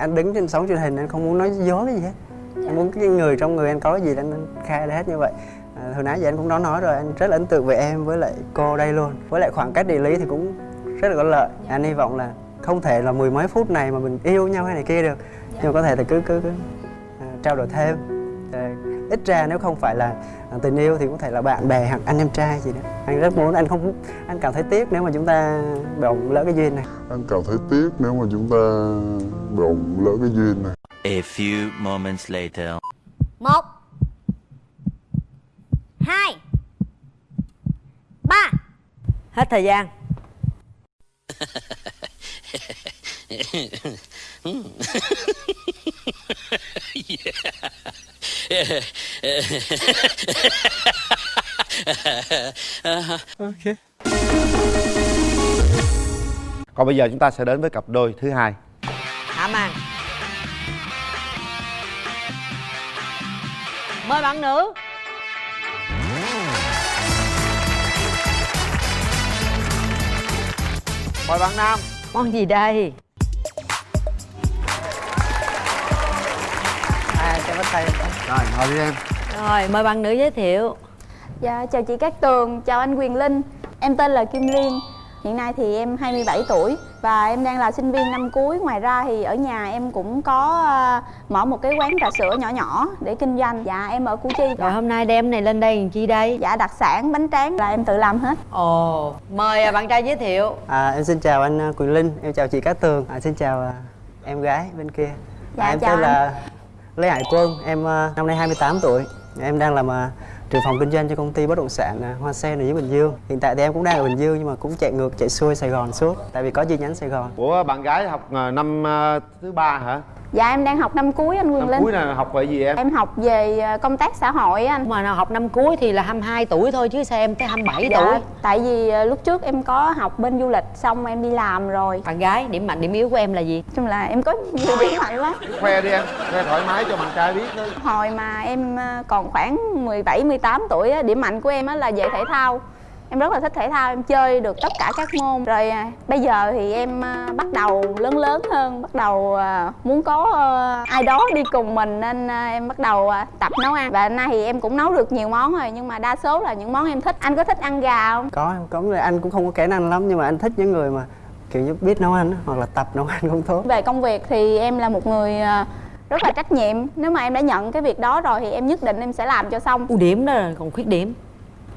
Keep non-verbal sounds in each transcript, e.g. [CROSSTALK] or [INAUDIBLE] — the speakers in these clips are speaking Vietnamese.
anh đứng trên sóng truyền hình anh không muốn nói dối cái gì hết. Anh muốn cái người trong người anh có gì anh anh khai ra hết như vậy. À, hồi nãy giờ anh cũng đã nói rồi anh rất là ấn tượng về em với lại cô đây luôn. Với lại khoảng cách địa lý thì cũng rất là có lợi. Anh hy vọng là không thể là mười mấy phút này mà mình yêu nhau hay này kia được. Nhưng mà có thể là cứ cứ cứ à, trao đổi thêm. À, ít ra nếu không phải là tình yêu thì có thể là bạn bè hoặc anh em trai gì đó. Anh rất muốn anh không anh cảm thấy tiếc nếu mà chúng ta bỗng lỡ cái duyên này. Anh cảm thấy tiếc nếu mà chúng ta bỗng lỡ cái duyên này. A few moments later. một hai ba. Hết thời gian [LAUGHS] [LAUGHS] Còn bây giờ chúng ta sẽ đến với cặp đôi thứ hai. Hạ màn. Mời bạn nữ. Mời bạn nam. Món gì đây? À cho bắt tay Rồi ngồi đi em. Rồi mời bạn nữ giới thiệu. Dạ, chào chị Cát Tường, chào anh Quyền Linh. Em tên là Kim Liên. Hiện nay thì em 27 tuổi Và em đang là sinh viên năm cuối. Ngoài ra thì ở nhà em cũng có ờ, mở một cái quán trà sữa nhỏ nhỏ để kinh doanh. Dạ, em ở Củ Chi. Rồi hôm nay đem này lên đây làm chi đây? Dạ, đặc sản, bánh tráng là em tự làm hết. Ồ Mời à, bạn trai giới thiệu. À, em xin chào anh à, Quỳnh Linh, em chào chị Cát Tường, à, xin chào à, em gái bên kia. Dạ, à, em chào tên anh. là Lê Hải Quân, em ờ, năm nay 28 tuổi. Em đang làm ờ, trưởng phòng kinh doanh cho công ty bất động sản ờ, Hoa Sen ở dưới Bình Dương. Hiện tại thì em cũng đang ở Bình Dương nhưng mà cũng chạy ngược chạy xuôi Sài Gòn suốt, tại vì có chi nhánh Sài Gòn. Của bạn gái học năm thứ ba hả? Dạ, em đang học năm cuối anh Quyền Năm Linh. cuối là học về gì em? Em học về ờ, công tác xã hội á anh. Mà nào học năm cuối thì là 22 tuổi thôi chứ sao em tới 27 Dạ, tuổi? tại vì ờ, lúc trước em có học bên du lịch xong em đi làm rồi. Bạn gái điểm mạnh điểm yếu của em là gì? Nói chung là em có nhiều điểm mạnh lắm. Khoe đi em, khoe thoải mái cho bạn trai biết thôi Hồi mà em ờ, còn khoảng 17, 18 tuổi á, điểm mạnh của em á là về thể thao Em rất là thích thể thao, em chơi được tất cả các môn. Rồi à, bây giờ thì em à, bắt đầu lớn lớn hơn Bắt đầu à, muốn có à, ai đó đi cùng mình Nên em bắt đầu tập nấu ăn. Và nay thì em cũng nấu được nhiều món rồi Nhưng mà đa số là những món em thích. Anh có thích ăn gà không? Có em có. Người anh cũng không có kỹ năng lắm nhưng mà anh thích những người mà kiểu như biết nấu ăn á, hoặc là tập nấu [LAUGHS] ăn cũng tốt. Về công việc thì em là một người rất là trách nhiệm. Nếu mà em đã nhận cái việc đó rồi thì em nhất định em sẽ làm cho xong. Ưu điểm đó là còn khuyết điểm?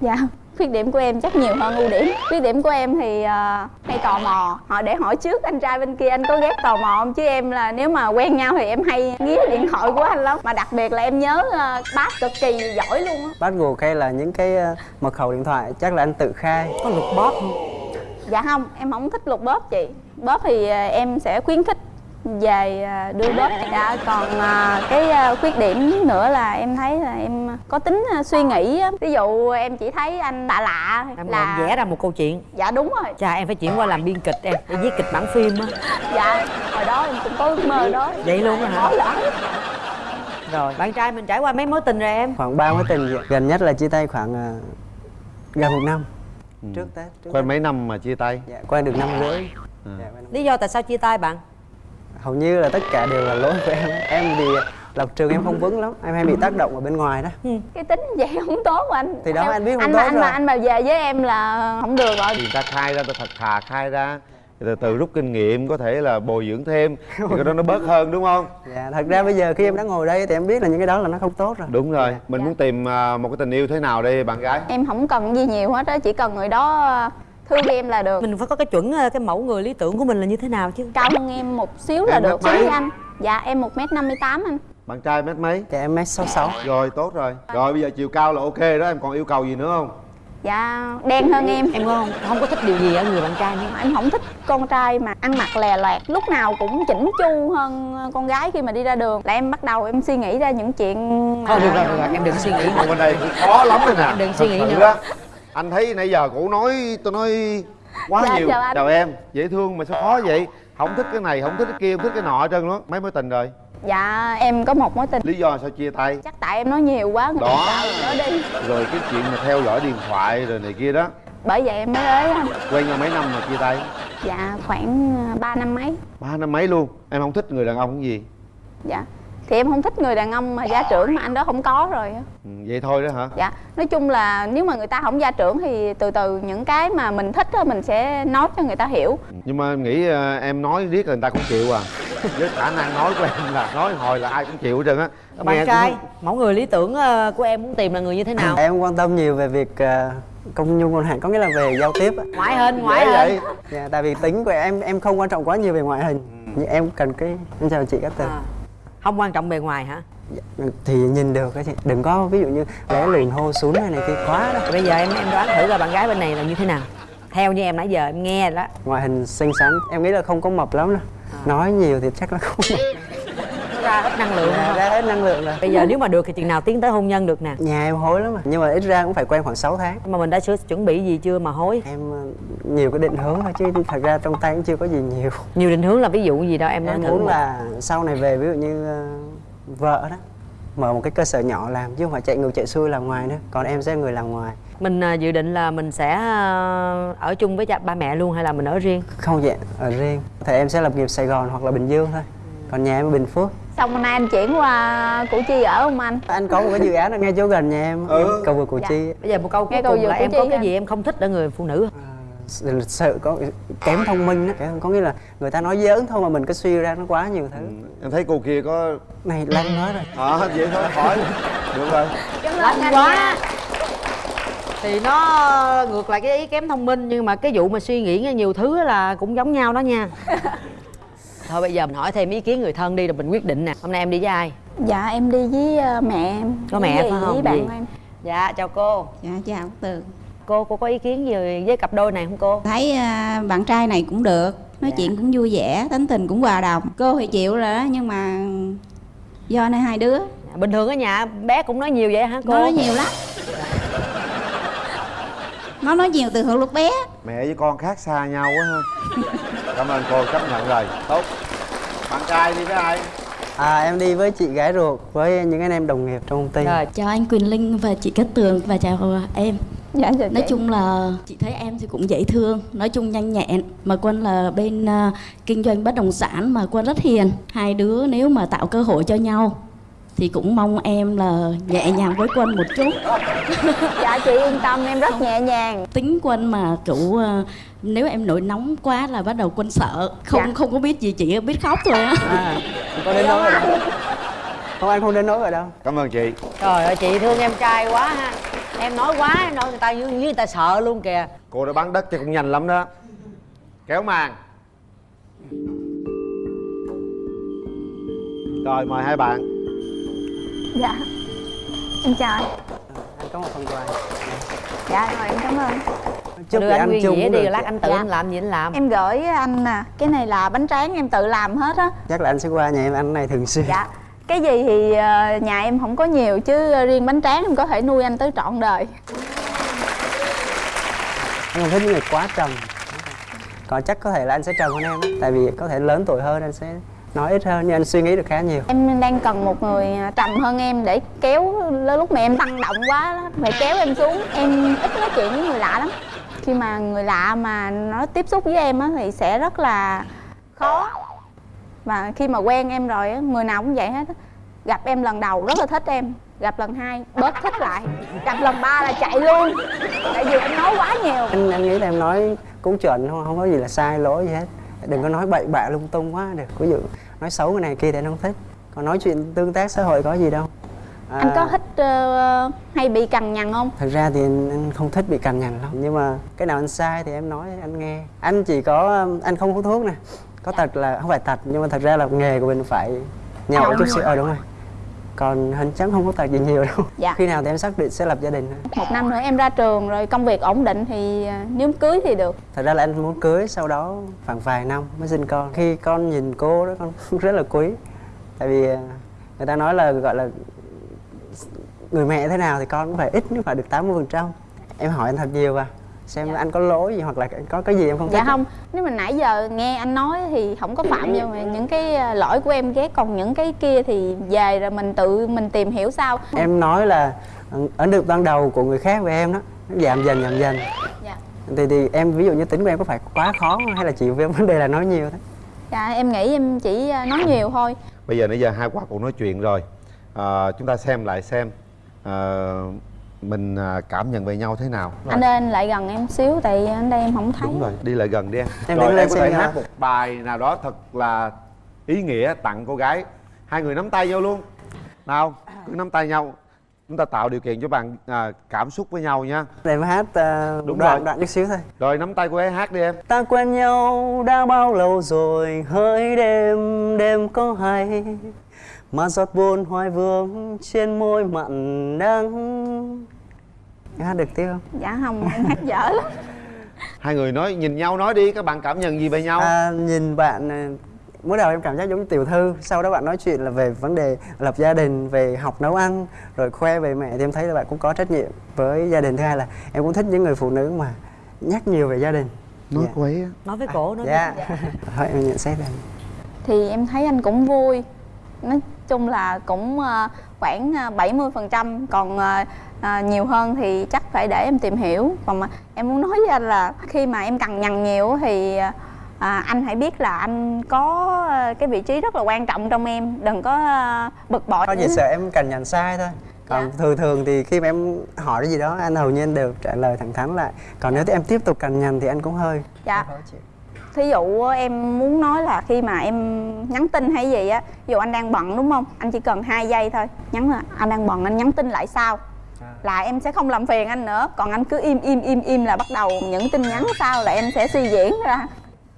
Dạ, khuyết điểm của em chắc nhiều hơn ưu điểm. Khuyết điểm của em thì ờ, hay tò mò. Họ để hỏi trước anh trai bên kia anh có ghét tò mò không? Chứ em là nếu mà quen nhau thì em hay nghía điện thoại của anh lắm. Mà đặc biệt là em nhớ uh, bác cực kỳ giỏi luôn á. Password hay là những cái à, mật khẩu điện thoại chắc là anh tự khai. Có lục bóp không? Dạ không, em không thích lục bóp chị. Bóp thì ờ, em sẽ khuyến khích về ờ, đưa bóp dạ còn ờ, cái ờ, khuyết điểm nữa là em thấy là em có tính suy nghĩ á. ví dụ em chỉ thấy anh lạ lạ Em là vẽ ra một câu chuyện dạ đúng rồi Chà em phải chuyển qua làm biên kịch em Để viết kịch bản phim á dạ hồi đó em cũng có ước mơ đó Vậy luôn á hả? Rồi bạn trai mình trải qua mấy mối tình rồi em Khoảng 3 mối tình gần nhất là chia tay khoảng à, gần một năm. Trước Tết. Trước Quen Tết. mấy năm mà chia tay? Dạ, quen được năm rưỡi. À. Dạ, năm- Lý do tại sao chia tay bạn hầu như là tất cả đều là lỗi của em. Em thì lập trường em không vững lắm em hay bị tác động ở bên ngoài đó. Cái tính vậy [LAUGHS] không tốt mà anh. Thì đó, Em- anh biết không anh tốt mà anh rồi. mà anh mà về với em là không được rồi. Thì người ta khai ra, ta thật thà khai ra. Từ từ rút kinh nghiệm có thể là bồi dưỡng thêm thì cái đó nó bớt hơn đúng không? [LAUGHS] Dạ thật ra bây giờ khi em đã ngồi đây thì em biết là những cái đó là nó không tốt rồi. Đúng rồi Dạ. mình muốn tìm à, một cái tình yêu thế nào đây bạn gái? Em không cần gì nhiều hết á chỉ cần người đó thương em là được. Mình phải có cái chuẩn ờ, cái mẫu người lý tưởng của mình là như thế nào chứ? Cao hơn em một xíu là Em được. với anh. Dạ em một m năm mươi tám anh. Bạn trai mét mấy? Dạ em mét sáu sáu. Rồi tốt rồi. Rồi bây giờ chiều cao là ok đó. Em còn yêu cầu gì nữa không? Dạ đen hơn em. Em không, không có thích điều gì ở người bạn trai nữa. Em không thích con trai mà ăn mặc lè loẹt lúc nào cũng chỉnh chu hơn con gái khi mà đi ra đường. Là em bắt đầu em suy nghĩ ra những chuyện Thôi được rồi, được rồi, em đừng suy nghĩ Còn bên đây khó lắm rồi nè. Em đừng suy nghĩ nữa. Anh thấy nãy giờ cổ nói tôi nói quá Dạ, nhiều. chào em dễ thương mà sao khó vậy? Không thích cái này không thích cái kia không thích cái nọ hết trơn đó mấy mối tình rồi? Dạ em có một mối tình. Lý do sao chia tay? Chắc tại em nói nhiều quá Đó. nữa đi. Rồi cái chuyện mà theo dõi điện thoại rồi này kia đó. Bởi vậy em mới ế anh. Quen nhau mấy năm mà chia tay? Dạ khoảng 3 năm mấy. Ba năm mấy luôn. Em không thích người đàn ông cái gì. Dạ thì em không thích người đàn ông mà gia trưởng mà anh đó không có rồi á. ừ, vậy thôi đó hả? Dạ nói chung là nếu mà người ta không gia trưởng thì từ từ những cái mà mình thích á mình sẽ nói cho người ta hiểu. Nhưng mà em nghĩ ờ, em nói riết là người ta cũng chịu à. [LAUGHS] Với khả năng nói của em là nói hồi là ai cũng chịu hết trơn á. Bạn cũng- trai mẫu người lý tưởng ờ, của em muốn tìm là người như thế nào? Em quan tâm nhiều về việc ờ, công nhung ngôn hạn có nghĩa là về giao tiếp ngoại hình ngoại Dễ hình. vậy. Dạ, tại vì tính của em em không quan trọng quá nhiều về ngoại hình. Nhưng em cần cái em chào chị Cát Tường À. không quan trọng bề ngoài hả? Thì nhìn được á chị. Đừng có ví dụ như bé lùn hô xuống này này kia quá đó. Bây giờ em em đoán thử là bạn gái bên này là như thế nào. Theo như em nãy giờ em nghe đó. Ngoại hình xinh xắn. Em nghĩ là không có mập lắm đâu. Nói nhiều thì chắc là không ra hết năng lượng không? ra hết năng lượng rồi. Bây giờ nếu mà được thì chừng nào tiến tới hôn nhân được nè? Nhà em hối lắm mà nhưng mà ít ra cũng phải quen khoảng 6 tháng. Mà mình đã chuẩn bị gì chưa mà hối? Em ờ, nhiều cái định hướng thôi chứ thật ra trong tay cũng chưa có gì nhiều. [LAUGHS] Nhiều định hướng là ví dụ gì đó em nói em thử muốn một. là sau này về ví dụ như ờ, vợ đó mở một cái cơ sở nhỏ làm chứ không phải chạy ngược chạy xuôi làm ngoài nữa. Còn em sẽ người làm ngoài. Mình à, dự định là mình sẽ à, ở chung với cha ba mẹ luôn hay là mình ở riêng? Không dạng ở riêng. Thì em sẽ lập nghiệp Sài Gòn hoặc là Bình Dương thôi còn nhà em ở Bình Phước. Xong hôm nay anh chuyển qua củ chi ở không anh? Anh có một cái dự án ở ngay chỗ gần nhà em, Ừ. cầu vượt Củ Dạ. Chi. Bây giờ một câu cuối cùng vừa là em có cái à. gì em không thích ở người phụ nữ? Ờ, sợ có kém thông minh đó có nghĩa là người ta nói giỡn thôi mà mình cứ suy ra nó quá nhiều thứ. Em thấy cô kia có này lăng nói rồi. Ờ vậy thôi hỏi. Được rồi. Cảm ơn lạnh anh quá. nha. thì nó ngược lại cái ý kém thông minh nhưng mà cái vụ mà suy nghĩ ra nhiều thứ là cũng giống nhau đó nha [LAUGHS] thôi bây giờ mình hỏi thêm ý kiến người thân đi rồi mình quyết định nè. Hôm nay em đi với ai? Dạ em đi với ờ, mẹ em. Có mẹ phải không? với bạn em. Dạ chào cô. Dạ chào Tường cô cô có ý kiến gì với cặp đôi này không cô? Thấy à, bạn trai này cũng được. Nói Dạ. chuyện cũng vui vẻ, tính tình cũng hòa đồng. Cô thì chịu rồi đó nhưng mà Do này hai đứa. Bình thường ở nhà bé cũng nói nhiều vậy hả cô? Nó nói nhiều lắm. Nó nói nhiều từ hồi lúc bé. Mẹ với con khác xa nhau quá ha cảm ơn cô chấp nhận rồi tốt. Bạn trai đi với ai? À em đi với chị gái ruột với những anh em đồng nghiệp trong công ty. Rồi Chào anh Quỳnh Linh và chị Cát Tường và chào em. Dạ chào Nói chung là chị thấy em thì cũng dễ thương Nói chung nhanh nhẹn Mà Quân là bên à, kinh doanh bất động sản mà Quân rất hiền. Hai đứa nếu mà tạo cơ hội cho nhau Thì cũng mong em là nhẹ nhàng với Quân một chút. Dạ chị yên tâm em rất nhẹ nhàng. Tính Quân mà kiểu à, nếu em nổi nóng quá là bắt đầu Quân sợ. Không Dạ. không có biết gì chỉ biết khóc thôi á. À, có đến nỗi rồi đâu. Không anh không đến nỗi rồi đâu. Cảm ơn chị. Trời ơi chị thương em trai quá ha. Em nói quá em nói người ta như, như người ta sợ luôn kìa. Cô đã bán đất cho cũng nhanh lắm đó. Kéo màn. Rồi mời hai bạn dạ. Em chào anh. Anh có một phần quà. Dạ rồi em cảm ơn. Chúc đưa anh ăn nguyên chung dĩa đi lát anh tự Dạ. anh làm gì anh làm. Em gửi anh nè cái này là bánh tráng em tự làm hết á. Chắc là anh sẽ qua nhà em ăn cái này thường xuyên. Dạ. Cái gì thì ờ, nhà em không có nhiều chứ riêng bánh tráng em có thể nuôi anh tới trọn đời. Anh không thích những người quá trầm. Còn chắc có thể là anh sẽ trầm hơn em á. tại vì có thể lớn tuổi hơn anh sẽ nói ít hơn nhưng anh suy nghĩ được khá nhiều. Em đang cần một người trầm hơn em để kéo lúc mà em tăng động quá phải kéo em xuống. Em ít nói chuyện với người lạ lắm. Khi mà người lạ mà nó tiếp xúc với em á thì sẽ rất là khó. Và khi mà quen em rồi á người nào cũng vậy hết á. Gặp em lần đầu rất là thích em gặp lần hai bớt thích lại gặp lần ba là chạy luôn. Tại vì em nói quá nhiều. Anh anh nghĩ là em nói cũng chuẩn không không có gì là sai lỗi gì hết đừng có nói bậy bạ lung tung quá. Được ví dụ nói xấu người này kia thì anh không thích. Còn nói chuyện tương tác xã hội có gì đâu. À, anh có thích ờ, hay bị cằn nhằn không? thật ra thì anh, không thích bị cằn nhằn lắm. Nhưng mà cái nào anh sai thì em nói anh nghe. Anh chỉ có anh không hút thuốc nè. Có tật là không phải tật nhưng mà thật ra là nghề của mình phải nhậu chút xíu ờ đúng rồi còn hình chắc không có tật gì nhiều đâu. Dạ. khi nào thì em xác định sẽ lập gia đình một năm nữa em ra trường rồi công việc ổn định thì ờ, nếu cưới thì được. Thật ra là anh muốn cưới sau đó khoảng vài năm mới sinh con. Khi con nhìn cô đó con [LAUGHS] rất là quý. Tại vì à, người ta nói là gọi là người mẹ thế nào thì con cũng phải ít cũng phải được 80% phần trăm. Em hỏi anh thật nhiều vào xem anh có lỗi gì hoặc là có cái gì em không thích dạ không nếu mà nãy giờ nghe anh nói thì không có phạm vô mà những cái ờ, lỗi của em ghét còn những cái kia thì về rồi mình tự mình tìm hiểu sau. Em nói là ừ, ấn tượng ban đầu của người khác về em đó nó giảm dần giảm dần. Dạ. Thì thì em ví dụ như tính của em có phải quá khó không? hay là chỉ về vấn đề là nói nhiều thôi? Dạ em nghĩ em chỉ à, nói nhiều thôi. Bây giờ nãy giờ hai quả cũng nói chuyện rồi. À, chúng ta xem lại xem à, mình à, cảm nhận về nhau thế nào? Anh lên lại gần em xíu tại anh đây em không thấy. Đúng rồi đi lại gần đi em. Em rồi em có xem thể hát một bài nào đó thật là ý nghĩa tặng cô gái. Hai người nắm tay nhau luôn. Nào cứ nắm tay nhau. Chúng ta tạo điều kiện cho bạn à, cảm xúc với nhau nha. Để mà hát uh, Đúng đoạn rồi. đoạn chút xíu thôi. Rồi nắm tay cô ấy hát đi em. Ta quen nhau đã bao lâu rồi hỡi đêm đêm có hay Mà giọt buồn hoài vương trên môi mặn đắng Em hát được tiếp không? dạ không em hát dở lắm. [LAUGHS] Hai người nói nhìn nhau nói đi các bạn cảm nhận gì về nhau? À, nhìn bạn à, mới đầu em cảm giác giống như tiểu thư. Sau đó bạn nói chuyện là về vấn đề lập gia đình, về học nấu ăn Rồi khoe về mẹ thì em thấy là bạn cũng có trách nhiệm với gia đình. Thứ hai là em cũng thích những người phụ nữ mà nhắc nhiều về gia đình. Nói Dạ. cô ấy á. nói với cổ nói Dạ. [LAUGHS] Thôi em nhận xét đây. Thì em thấy anh cũng vui nói chung là cũng ờ, khoảng ờ, 70% còn ờ, nhiều hơn thì chắc phải để em tìm hiểu. Còn mà em muốn nói với anh là khi mà em cằn nhằn nhiều thì à, anh hãy biết là anh có cái vị trí rất là quan trọng trong em. Đừng có bực bội. Thôi chỉ sợ em cần nhận sai thôi. Còn Dạ. thường thường thì khi mà em hỏi cái gì đó anh hầu như anh đều trả lời thẳng thắn lại. Còn nếu em tiếp tục cằn nhằn thì anh cũng hơi dạ thí dụ em muốn nói là khi mà em nhắn tin hay gì á ví dụ anh đang bận đúng không? Anh chỉ cần hai giây thôi nhắn là anh đang bận anh nhắn tin lại sau. Là em sẽ không làm phiền anh nữa còn anh cứ im im im im là bắt đầu những tin nhắn sau là em sẽ suy diễn ra.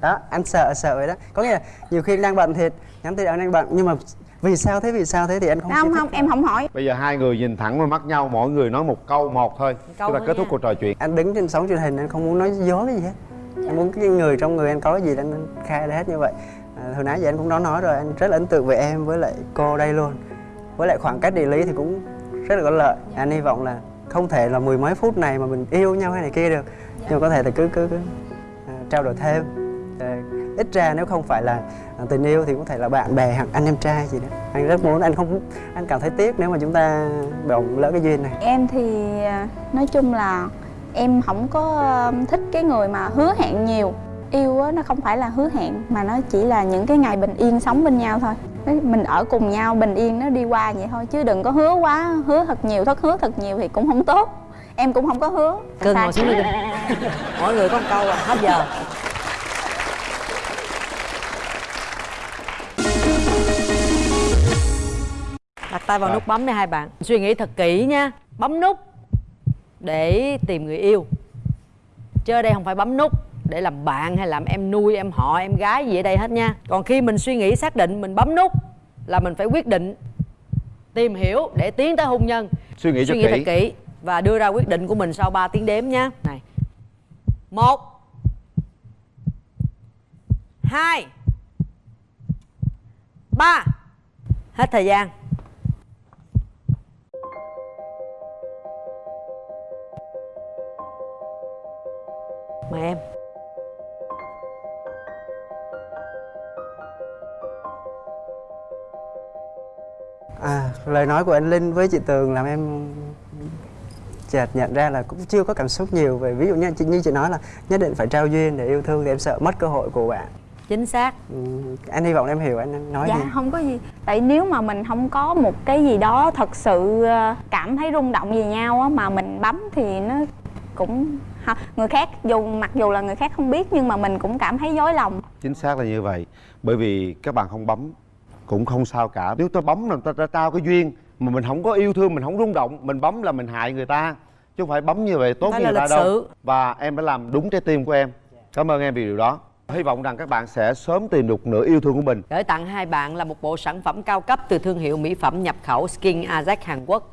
Đó anh sợ sợ vậy đó. Có nghĩa là nhiều khi anh đang bận thiệt nhắn tin anh đang bận. Nhưng mà vì sao thế vì sao thế thì anh không không không em không hỏi. Bây giờ hai người nhìn thẳng vào mắt nhau mỗi người nói một câu một thôi. Câu chúng ta thôi kết thúc nha. cuộc trò chuyện. Anh đứng trên sóng truyền hình anh không muốn nói dối cái gì hết anh muốn cái người trong người anh có cái gì anh anh khai ra hết như vậy. À, hồi nãy giờ anh cũng đã nói rồi anh rất là ấn tượng về em với lại cô đây luôn. Với lại khoảng cách địa lý thì cũng rất là có lợi. Anh hy vọng là không thể là mười mấy phút này mà mình yêu nhau hay này kia được. Nhưng mà có thể là cứ cứ cứ à, trao đổi thêm. À, ít ra nếu không phải là à, tình yêu thì có thể là bạn bè hoặc anh em trai gì đó. Anh rất muốn anh không anh cảm thấy tiếc nếu mà chúng ta bỗng lỡ cái duyên này. Em thì à, nói chung là em không có à, thích cái người mà hứa hẹn nhiều. Yêu á nó không phải là hứa hẹn mà nó chỉ là những cái ngày bình yên sống bên nhau thôi. Mình ở cùng nhau bình yên nó đi qua vậy thôi chứ đừng có hứa quá hứa thật nhiều thất hứa thật nhiều thì cũng không tốt. Em cũng không có hứa. Sai. ngồi xuống đi. [LAUGHS] Mỗi người có một câu à hết giờ. Đặt tay vào Rồi. nút bấm đi hai bạn. Suy nghĩ thật kỹ nha. Bấm nút để tìm người yêu. Chứ ở đây không phải bấm nút để làm bạn hay làm em nuôi em họ em gái gì ở đây hết nha. Còn khi mình suy nghĩ xác định mình bấm nút là mình phải quyết định tìm hiểu để tiến tới hôn nhân. Suy nghĩ suy nghĩ thật kỹ. kỹ và đưa ra quyết định của mình sau 3 tiếng đếm nhé này. Một. Hai. Ba. Hết thời gian mời em À, lời nói của anh Linh với chị Tường làm em chợt nhận ra là cũng chưa có cảm xúc nhiều về ví dụ như chị như chị nói là nhất định phải trao duyên để yêu thương thì em sợ mất cơ hội của bạn. chính xác Ừ, anh hy vọng em hiểu anh nói dạ gì. không có gì tại nếu mà mình không có một cái gì đó thật sự ờ, cảm thấy rung động về nhau á mà mình bấm thì nó cũng người khác dù mặc dù là người khác không biết nhưng mà mình cũng cảm thấy dối lòng. Chính xác là như vậy. Bởi vì các bạn không bấm cũng không sao cả. Nếu ta bấm là ta, ta trao cái duyên mà mình không có yêu thương mình không rung động mình bấm là mình hại người ta. Chứ không phải bấm như vậy tốt là người ta đâu. sự. và em đã làm đúng trái tim của em. Cảm ơn em vì điều đó. Hy vọng rằng các bạn sẽ sớm tìm được nửa yêu thương của mình. Gửi tặng hai bạn là một bộ sản phẩm cao cấp từ thương hiệu mỹ phẩm nhập khẩu Skin Ajax Hàn Quốc